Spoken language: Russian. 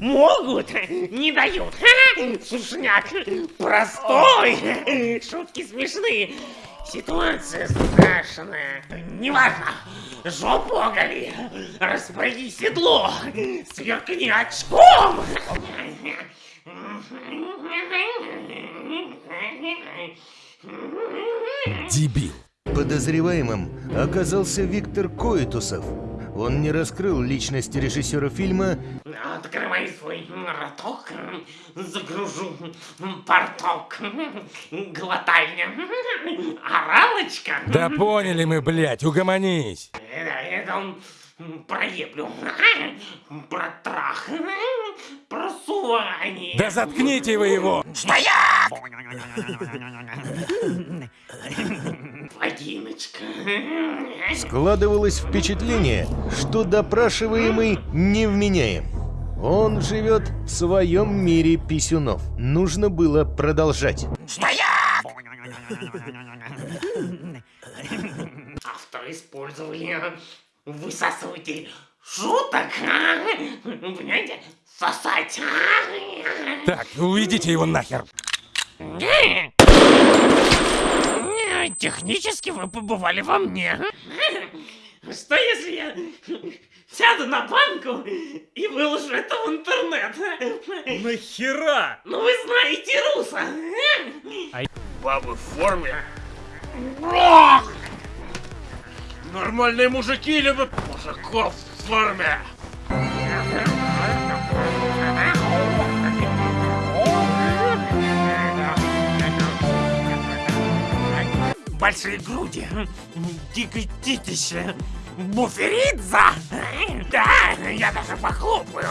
Могут, не дают. Сушняк простой. Шутки смешные. Ситуация страшная. Неважно. Жопу оголи. Распрыгни седло. Сверкни очком. Дебил. Подозреваемым оказался Виктор Коэтусов. Он не раскрыл личность режиссера фильма, Открывай свой роток, загружу порток, глотай, оралочка. Да поняли мы, блядь, угомонись. Это, это он проеблю, про трах, про сувание. Да заткните вы его. Вагиночка. складывалось впечатление, что допрашиваемый невменяем. Он живет в своем мире писюнов. Нужно было продолжать. Автор использовали высасыватель шуток, а? понимаете, сосать. а? Так, уведите его нахер. Технически вы побывали во мне. Что если я сяду на банку и выложу это в интернет? Нахера? Ну вы знаете руса. Бабы в форме? Нормальные мужики любят мужиков в форме. Большие груди, дикое титище, буферидза. Да, я даже похлопаю.